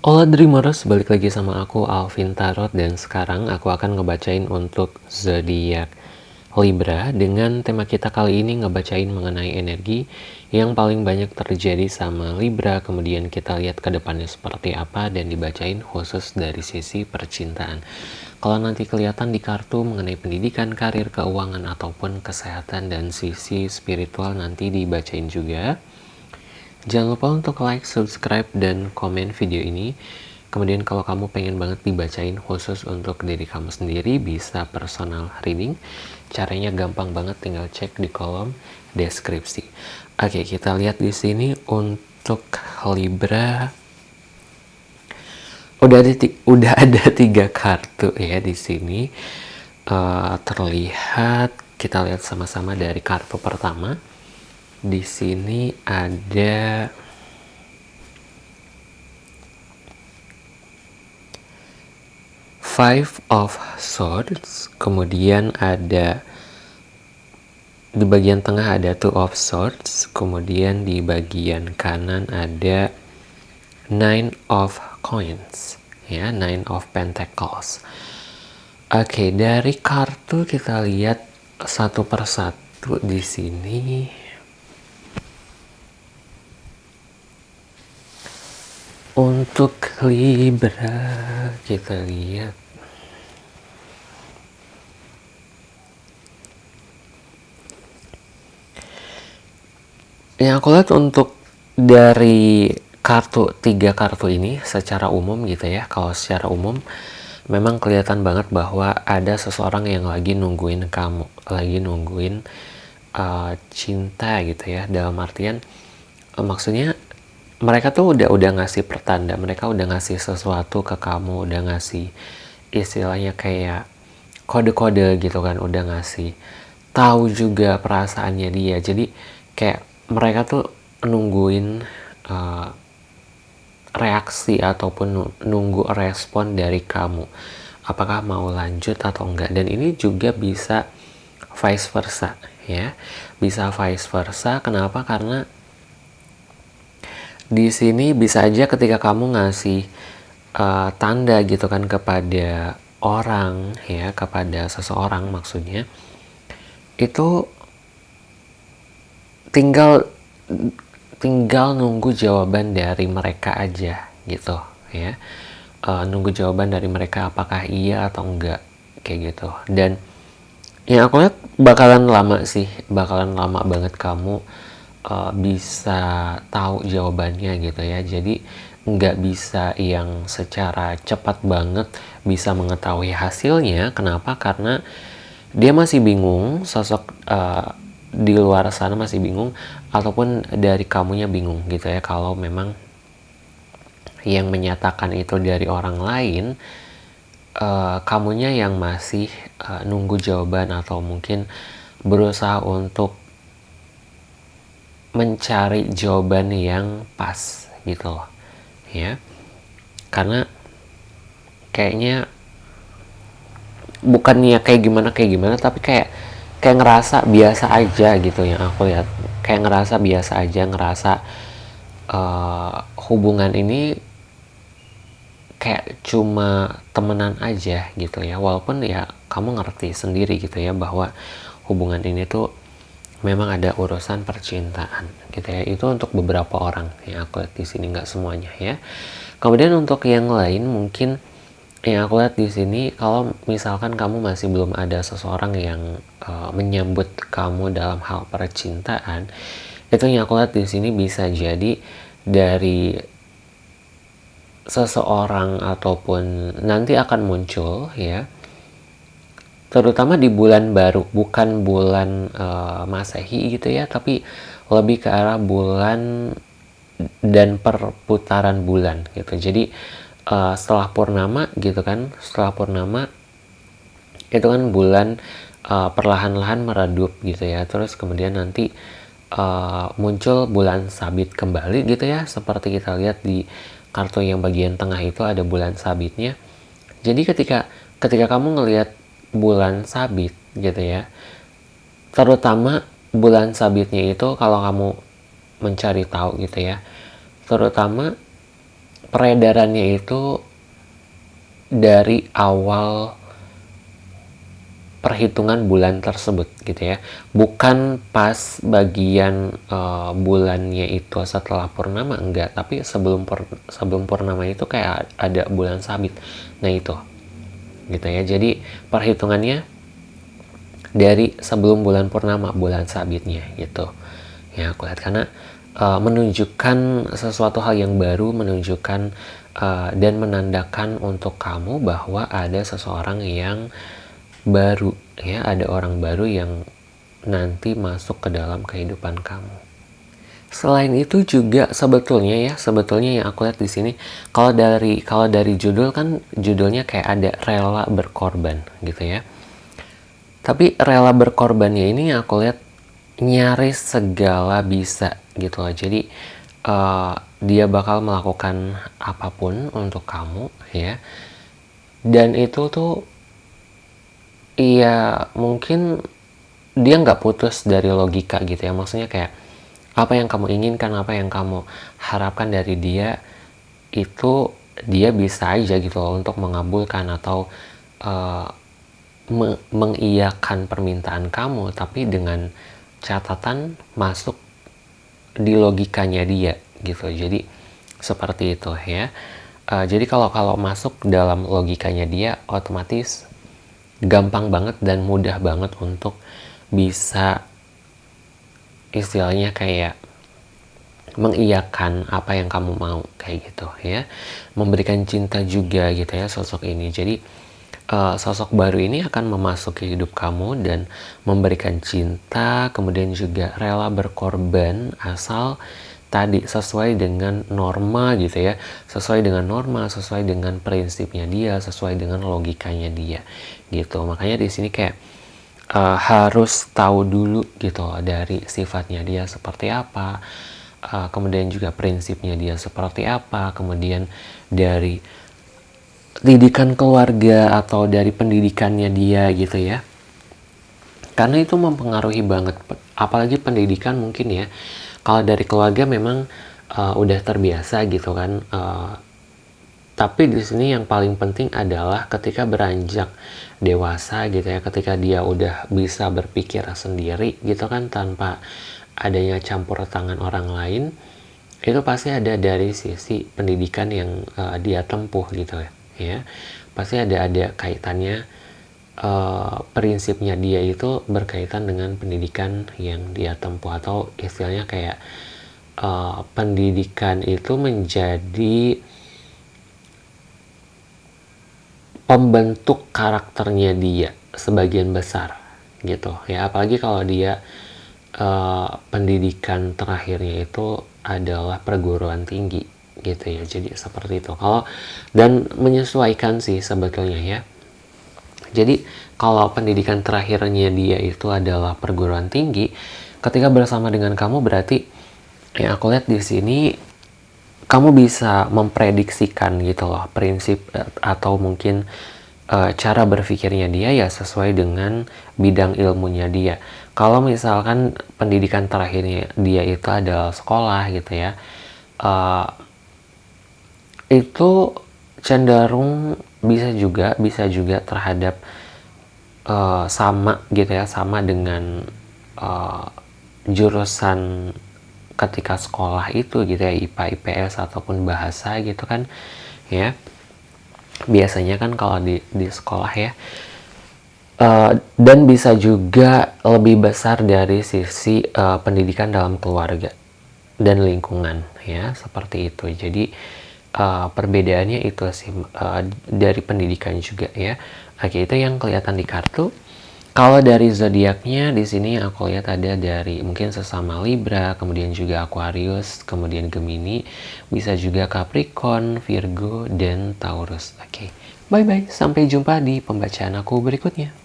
Hola Dreamers, balik lagi sama aku Alvin Tarot. Dan sekarang aku akan ngebacain untuk zodiak Libra dengan tema kita kali ini ngebacain mengenai energi yang paling banyak terjadi sama Libra. Kemudian kita lihat ke depannya seperti apa dan dibacain khusus dari sisi percintaan. Kalau nanti kelihatan di kartu mengenai pendidikan, karir, keuangan ataupun kesehatan dan sisi spiritual nanti dibacain juga Jangan lupa untuk like, subscribe, dan komen video ini. Kemudian kalau kamu pengen banget dibacain khusus untuk diri kamu sendiri, bisa personal reading. Caranya gampang banget, tinggal cek di kolom deskripsi. Oke, kita lihat di sini untuk Libra. Udah ada, udah ada tiga kartu ya di sini. Uh, terlihat, kita lihat sama-sama dari kartu pertama di sini ada Five of Swords, kemudian ada di bagian tengah ada Two of Swords, kemudian di bagian kanan ada Nine of Coins, ya, Nine of Pentacles. Oke, dari kartu kita lihat satu persatu di sini. Untuk Libra kita lihat. Yang aku lihat untuk dari kartu tiga kartu ini secara umum gitu ya. Kalau secara umum memang kelihatan banget bahwa ada seseorang yang lagi nungguin kamu lagi nungguin uh, cinta gitu ya. Dalam artian uh, maksudnya mereka tuh udah udah ngasih pertanda mereka udah ngasih sesuatu ke kamu udah ngasih istilahnya kayak kode-kode gitu kan udah ngasih tahu juga perasaannya dia. Jadi kayak mereka tuh nungguin uh, reaksi ataupun nunggu respon dari kamu. Apakah mau lanjut atau enggak? Dan ini juga bisa vice versa ya. Bisa vice versa kenapa? Karena di sini bisa aja ketika kamu ngasih uh, tanda gitu kan kepada orang ya kepada seseorang maksudnya itu tinggal tinggal nunggu jawaban dari mereka aja gitu ya. Uh, nunggu jawaban dari mereka apakah iya atau enggak kayak gitu. Dan yang aku lihat bakalan lama sih bakalan lama banget kamu uh, bisa tahu jawabannya gitu ya. Jadi nggak bisa yang secara cepat banget bisa mengetahui hasilnya. Kenapa? Karena dia masih bingung sosok uh, di luar sana masih bingung ataupun dari kamunya bingung gitu ya. Kalau memang yang menyatakan itu dari orang lain uh, kamunya yang masih uh, nunggu jawaban atau mungkin berusaha untuk mencari jawaban yang pas gitu loh ya. Karena kayaknya bukannya kayak gimana kayak gimana tapi kayak kayak ngerasa biasa aja gitu yang aku lihat. Kayak ngerasa biasa aja ngerasa uh, hubungan ini kayak cuma temenan aja gitu ya. Walaupun ya kamu ngerti sendiri gitu ya bahwa hubungan ini tuh memang ada urusan percintaan gitu ya. Itu untuk beberapa orang yang aku lihat di sini nggak semuanya ya. Kemudian untuk yang lain mungkin yang aku lihat di sini kalau misalkan kamu masih belum ada seseorang yang uh, menyambut kamu dalam hal percintaan itu yang aku lihat di sini bisa jadi dari seseorang ataupun nanti akan muncul ya terutama di bulan baru bukan bulan uh, masehi gitu ya tapi lebih ke arah bulan dan perputaran bulan gitu. Jadi uh, setelah purnama gitu kan setelah purnama itu kan bulan uh, perlahan-lahan meredup gitu ya. Terus kemudian nanti uh, muncul bulan sabit kembali gitu ya. Seperti kita lihat di kartu yang bagian tengah itu ada bulan sabitnya. Jadi ketika ketika kamu ngelihat bulan sabit gitu ya. Terutama bulan sabitnya itu kalau kamu mencari tahu gitu ya. Terutama peredarannya itu dari awal perhitungan bulan tersebut gitu ya. Bukan pas bagian uh, bulannya itu setelah purnama enggak. Tapi sebelum pur sebelum purnama itu kayak ada bulan sabit. Nah itu gitu ya. Jadi perhitungannya dari sebelum bulan purnama bulan sabitnya gitu. Ya aku lihat. Karena uh, menunjukkan sesuatu hal yang baru menunjukkan uh, dan menandakan untuk kamu bahwa ada seseorang yang baru ya ada orang baru yang nanti masuk ke dalam kehidupan kamu selain itu juga sebetulnya ya sebetulnya yang aku lihat di sini kalau dari kalau dari judul kan judulnya kayak ada rela berkorban gitu ya. Tapi rela berkorbannya ini yang aku lihat nyaris segala bisa gitu loh. Jadi uh, dia bakal melakukan apa pun untuk kamu ya. Dan itu tuh iya mungkin dia nggak putus dari logika gitu ya. Maksudnya kayak apa yang kamu inginkan apa yang kamu harapkan dari dia itu dia bisa aja gitu loh untuk mengabulkan atau uh, me mengiyakan permintaan kamu tapi dengan catatan masuk di logikanya dia gitu. Jadi seperti itu ya. Uh, jadi kalau kalau masuk dalam logikanya dia otomatis gampang banget dan mudah banget untuk bisa istilahnya kayak mengiyakan apa yang kamu mau kayak gitu ya. Memberikan cinta juga gitu ya sosok ini. Jadi uh, sosok baru ini akan memasuki hidup kamu dan memberikan cinta kemudian juga rela berkorban asal tadi sesuai dengan norma gitu ya. Sesuai dengan norma sesuai dengan prinsipnya dia sesuai dengan logikanya dia gitu. Makanya di sini kayak uh, harus tahu dulu gitu dari sifatnya dia seperti apa uh, kemudian juga prinsipnya dia seperti apa kemudian dari didikan keluarga atau dari pendidikannya dia gitu ya. Karena itu mempengaruhi banget apalagi pendidikan mungkin ya. Kalau dari keluarga memang uh, udah terbiasa gitu kan uh, tapi di sini yang paling penting adalah ketika beranjak dewasa gitu ya ketika dia udah bisa berpikir sendiri gitu kan tanpa adanya campur tangan orang lain itu pasti ada dari sisi pendidikan yang uh, dia tempuh gitu ya ya. Pasti ada ada kaitannya uh, prinsipnya dia itu berkaitan dengan pendidikan yang dia tempuh atau istilahnya kayak uh, pendidikan itu menjadi pembentuk karakternya dia sebagian besar gitu. Ya apalagi kalau dia uh, pendidikan terakhirnya itu adalah perguruan tinggi gitu ya. Jadi seperti itu. Kalau dan menyesuaikan sih sebetulnya ya. Jadi kalau pendidikan terakhirnya dia itu adalah perguruan tinggi, ketika bersama dengan kamu berarti yang aku lihat di sini kamu bisa memprediksikan gitu loh prinsip eh, atau mungkin e, cara berpikirnya dia ya sesuai dengan bidang ilmunya dia. Kalau misalkan pendidikan terakhirnya dia itu adalah sekolah gitu ya, e, itu cenderung bisa juga bisa juga terhadap uh, sama gitu ya sama dengan uh, jurusan ketika sekolah itu gitu ya IPA IPS ataupun bahasa gitu kan ya biasanya kan kalau di di sekolah ya uh, dan bisa juga lebih besar dari sisi uh, pendidikan dalam keluarga dan lingkungan ya seperti itu jadi uh, perbedaannya itu sih uh, dari pendidikan juga ya. Oke, itu yang kelihatan di kartu. Kalau dari zodiaknya di sini aku lihat ada dari mungkin sesama Libra, kemudian juga Aquarius, kemudian Gemini, bisa juga Capricorn, Virgo, dan Taurus. Oke, bye bye. Sampai jumpa di pembacaan aku berikutnya.